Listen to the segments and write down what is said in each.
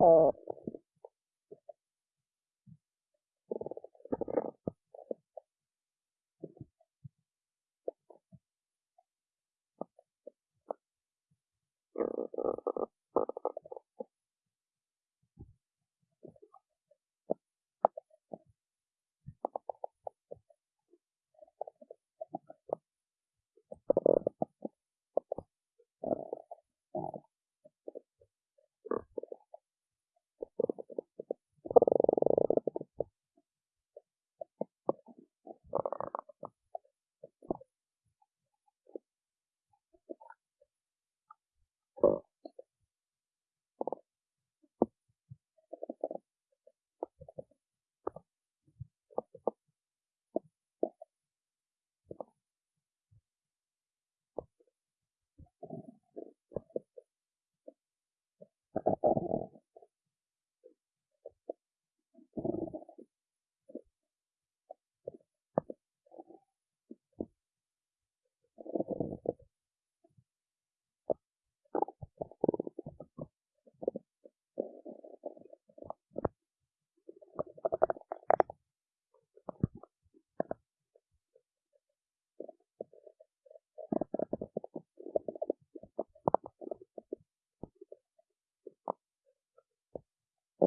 Oh.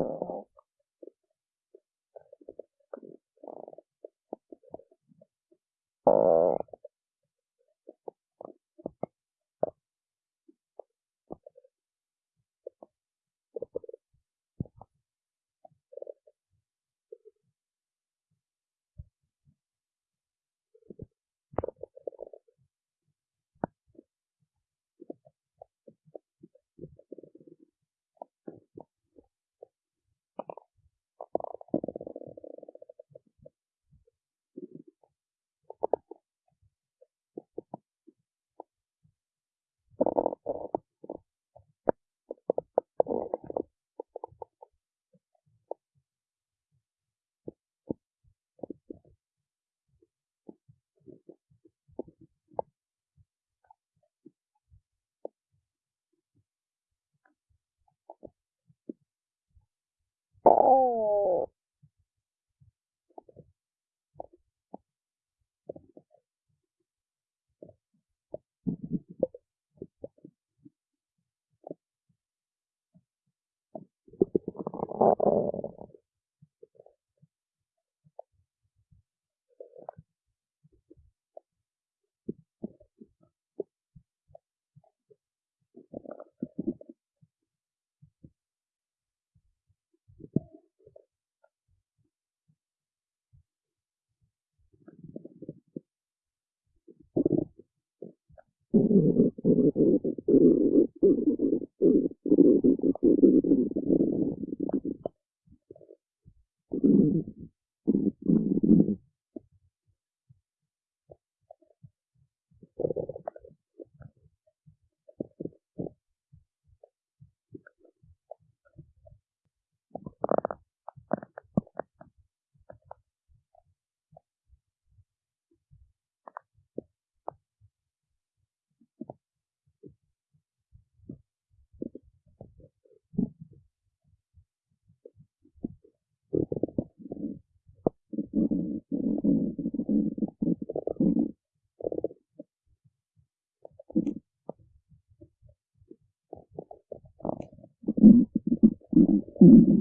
Oh. うん。Mm-hmm.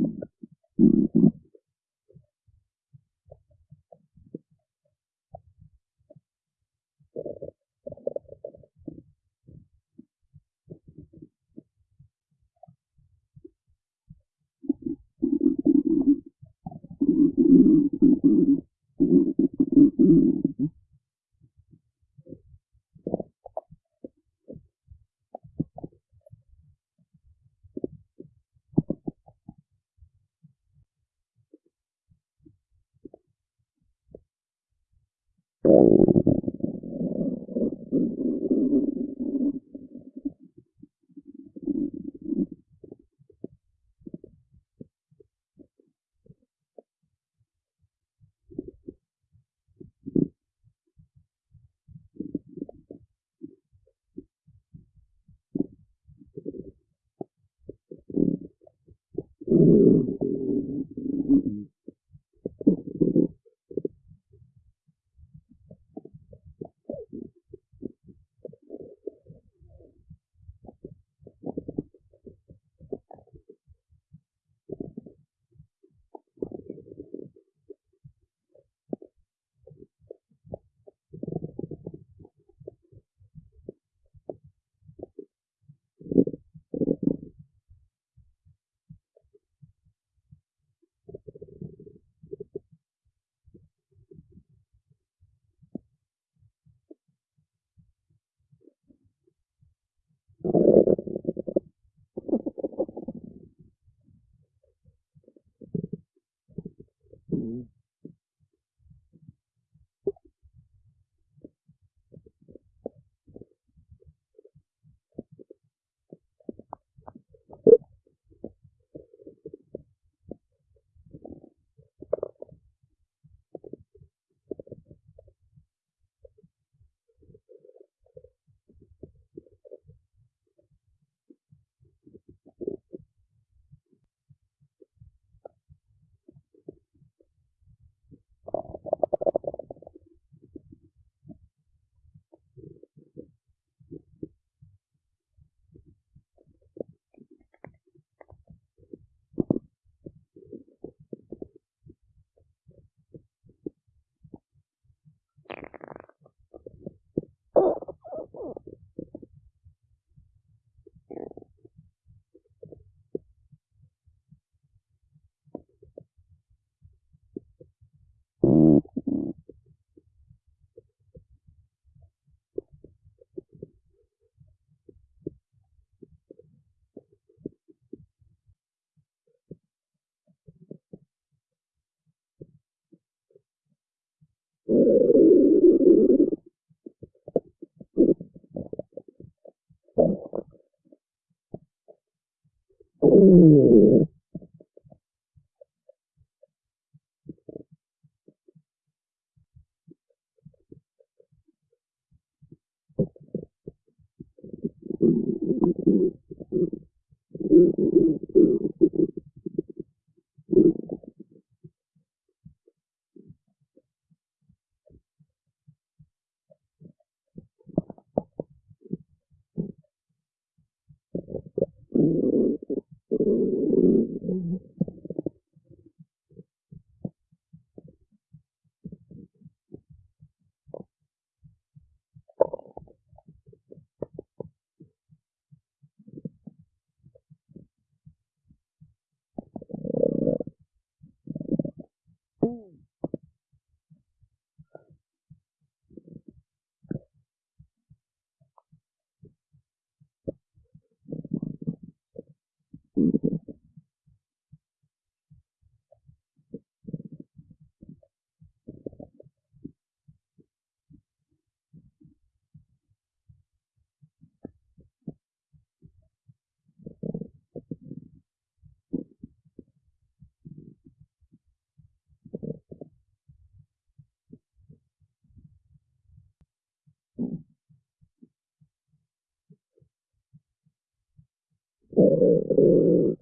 Ooh. eh,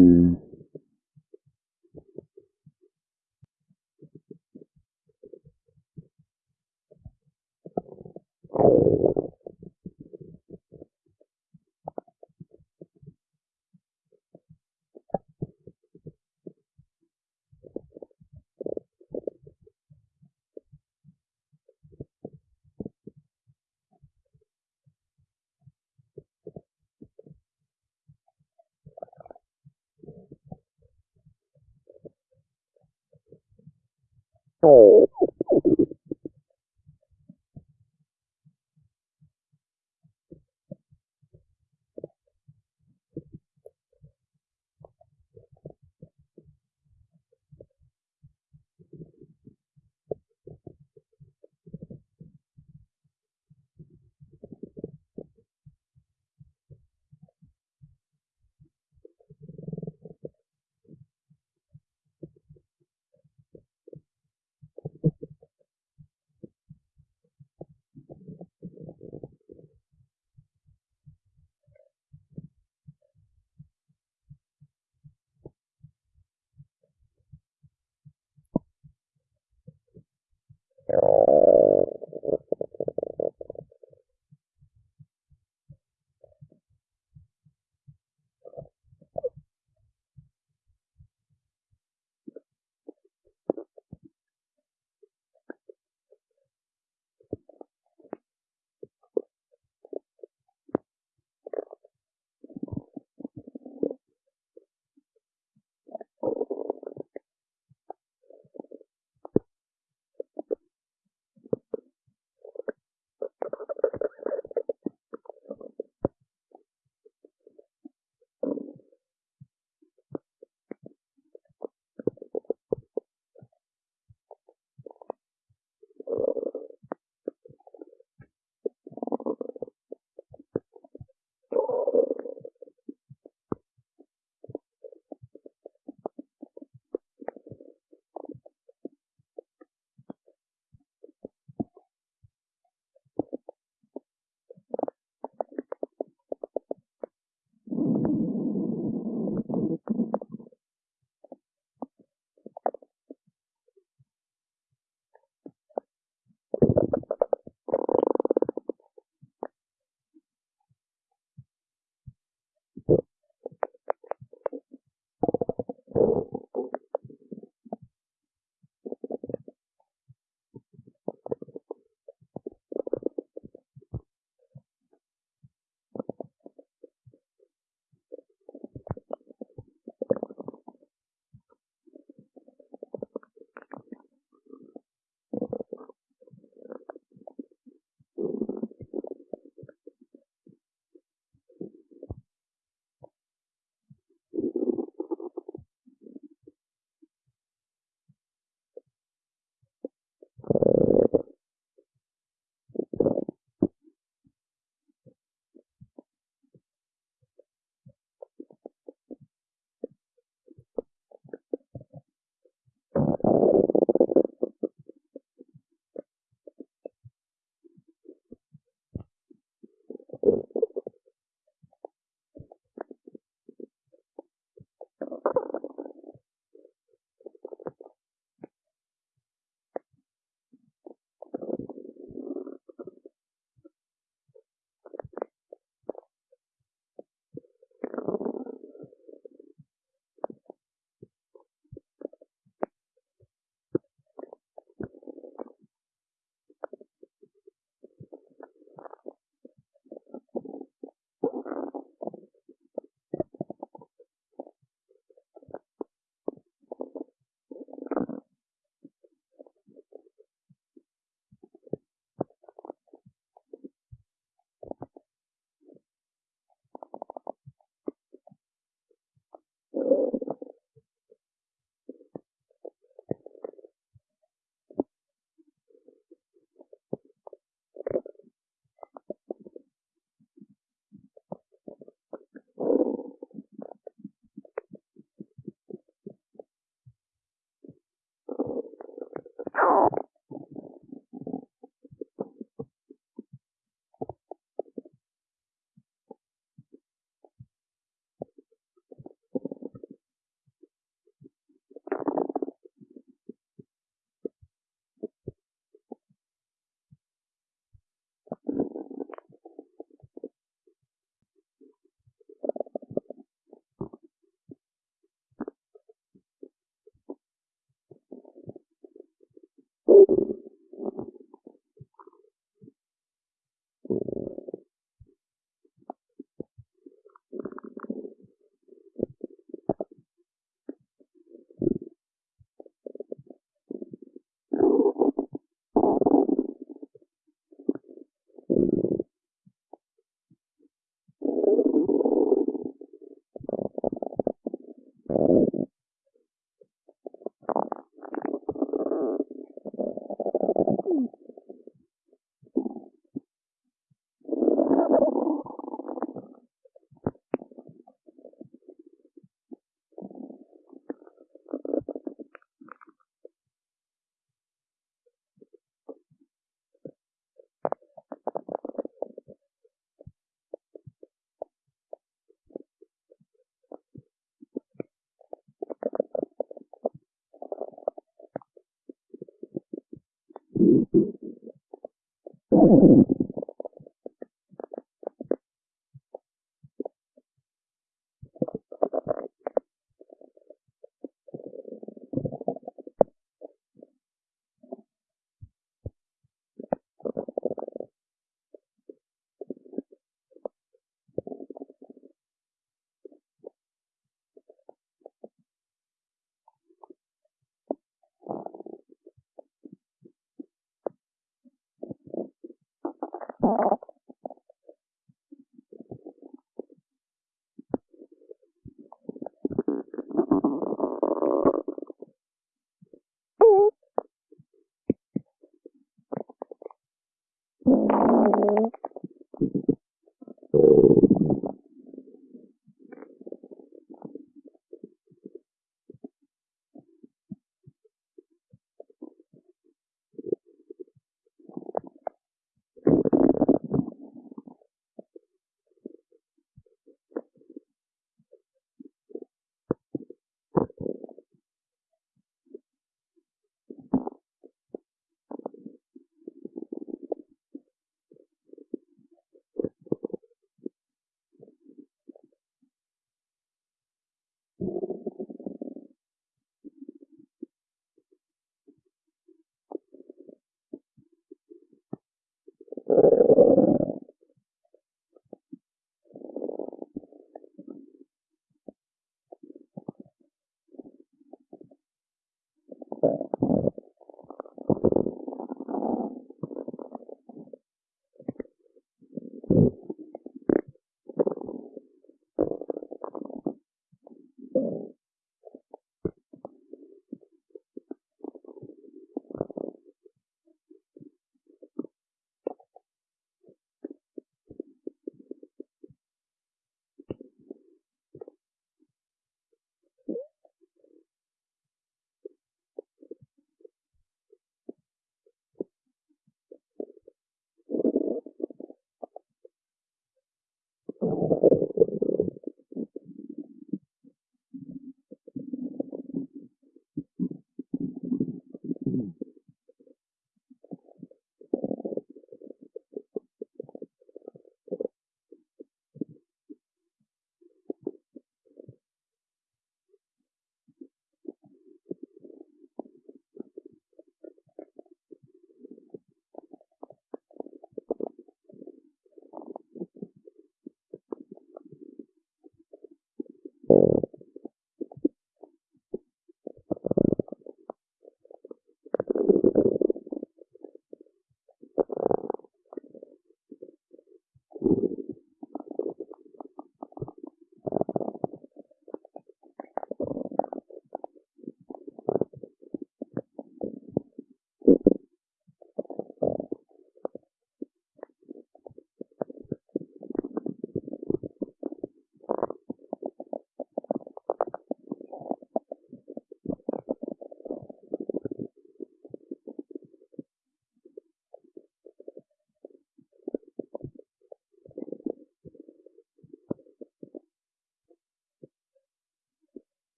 the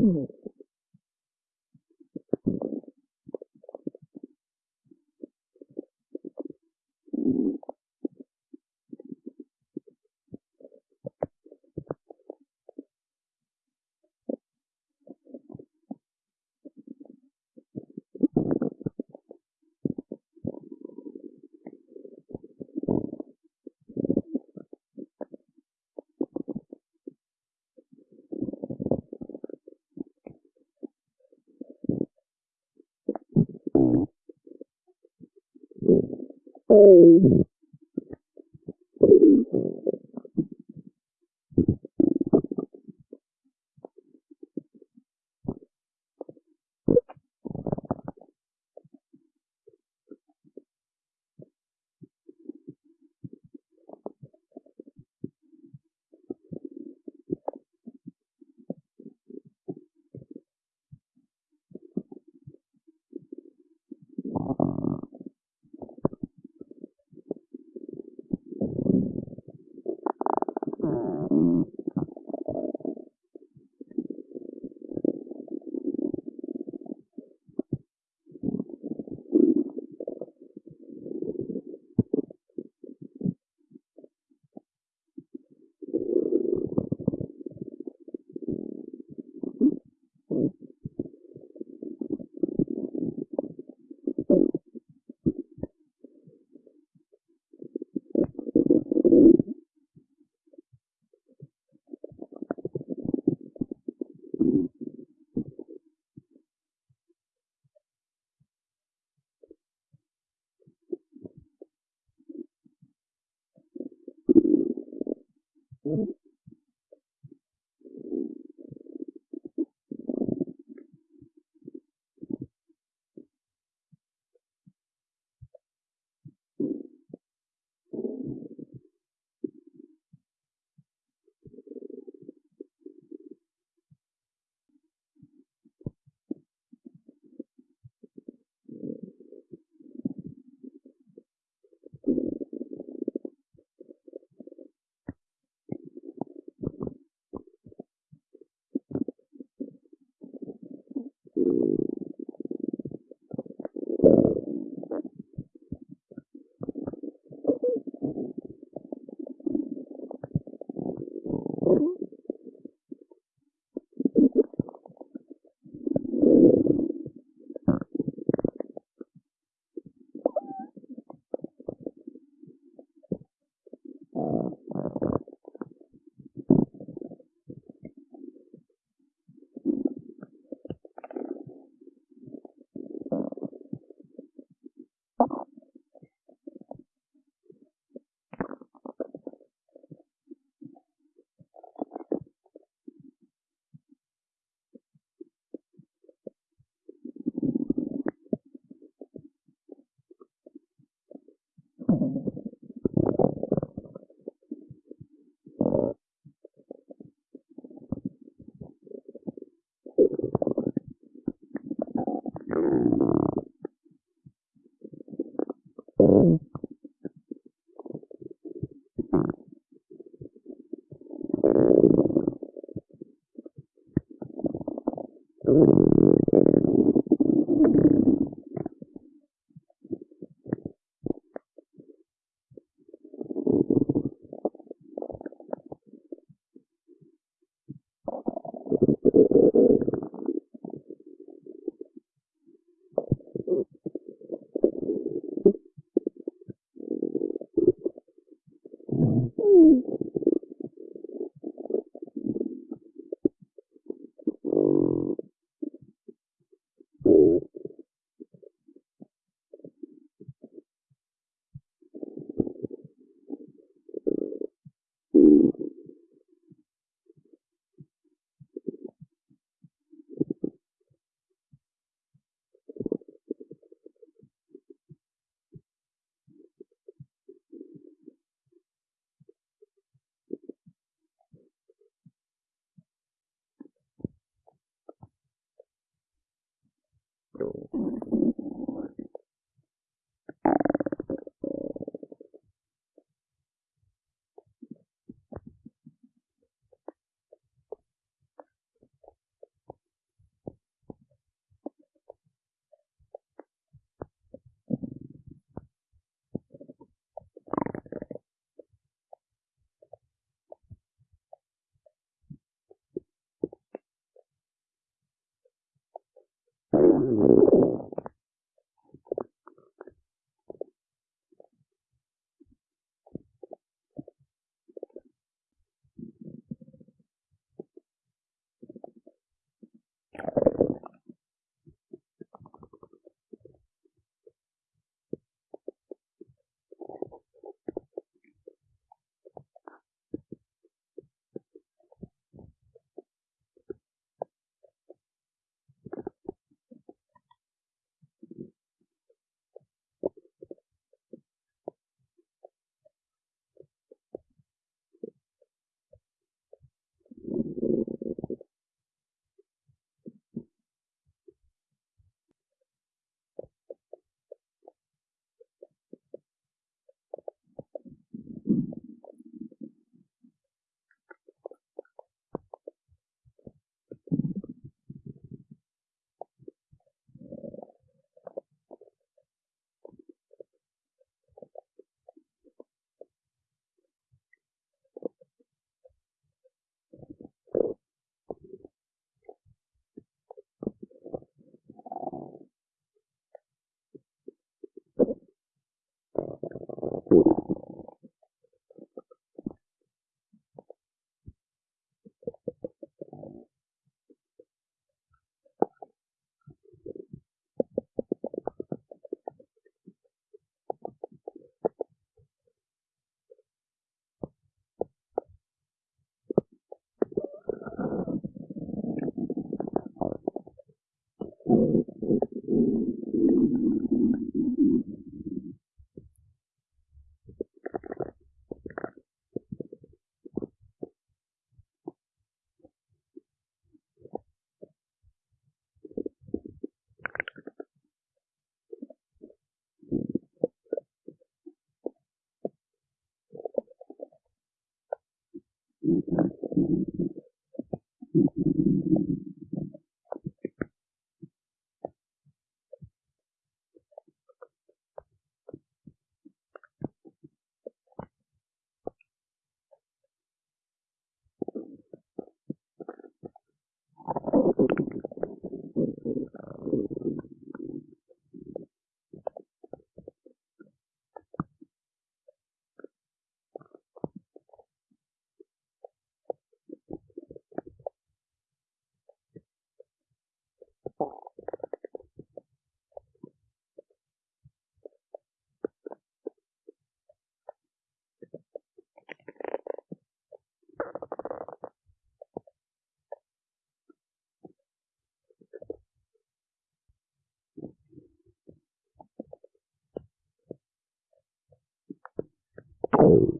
五。Oh. ดู Mm-hmm. know,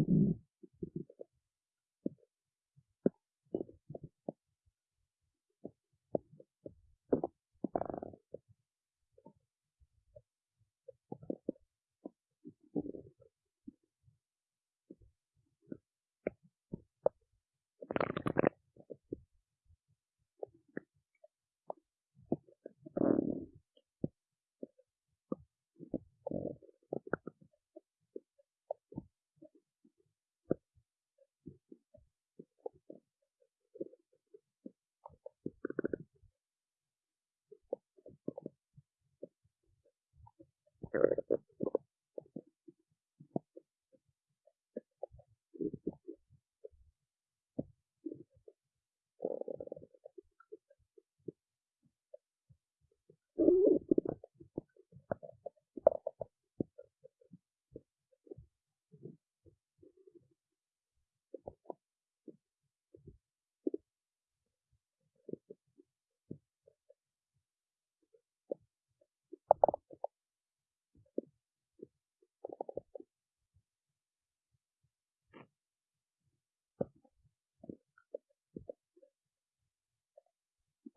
character.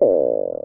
Oh.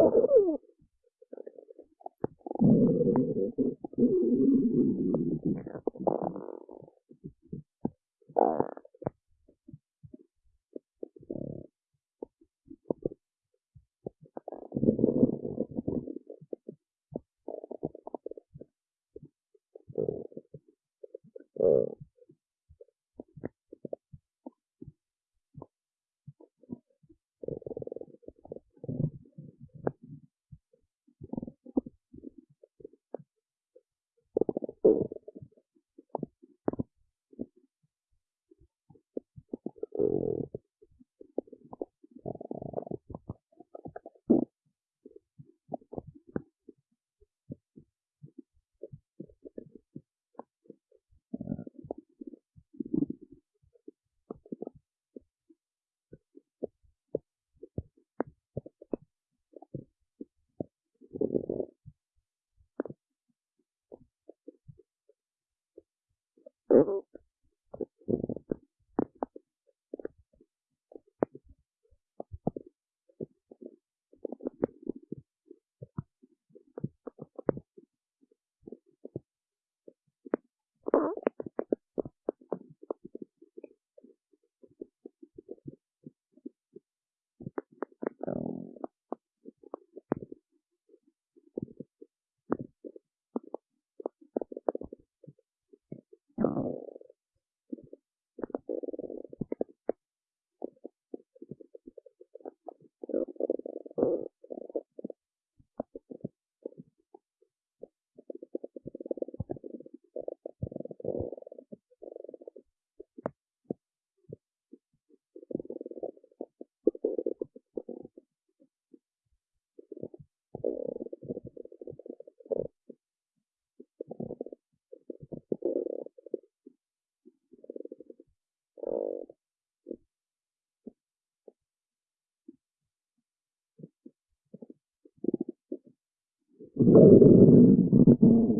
Oh. なぜかというと。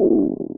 Ooh.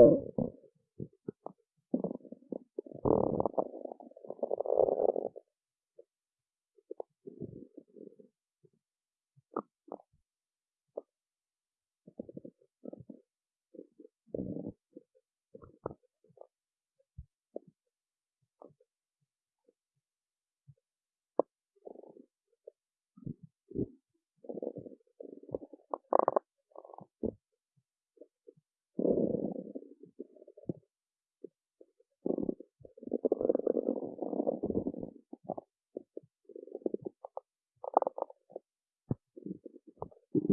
know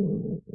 Mm-hmm.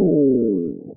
Oh.